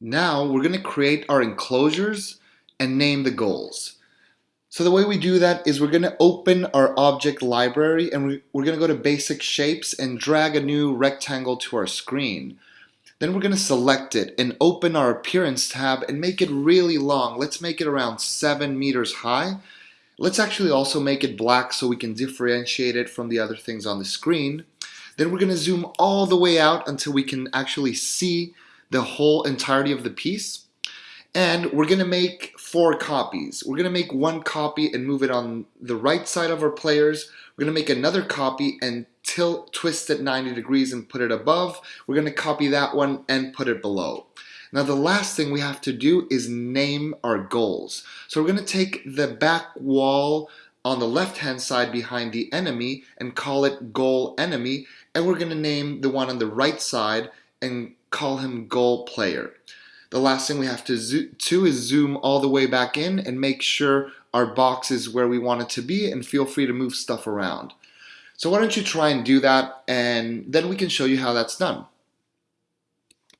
Now we're going to create our enclosures and name the goals. So the way we do that is we're going to open our object library and we're going to go to basic shapes and drag a new rectangle to our screen. Then we're going to select it and open our appearance tab and make it really long. Let's make it around 7 meters high. Let's actually also make it black so we can differentiate it from the other things on the screen. Then we're going to zoom all the way out until we can actually see the whole entirety of the piece. And we're going to make four copies. We're going to make one copy and move it on the right side of our players. We're going to make another copy and tilt, twist it 90 degrees and put it above. We're going to copy that one and put it below. Now the last thing we have to do is name our goals. So we're going to take the back wall on the left hand side behind the enemy and call it goal enemy and we're going to name the one on the right side and call him goal player. The last thing we have to do is zoom all the way back in and make sure our box is where we want it to be and feel free to move stuff around. So why don't you try and do that and then we can show you how that's done.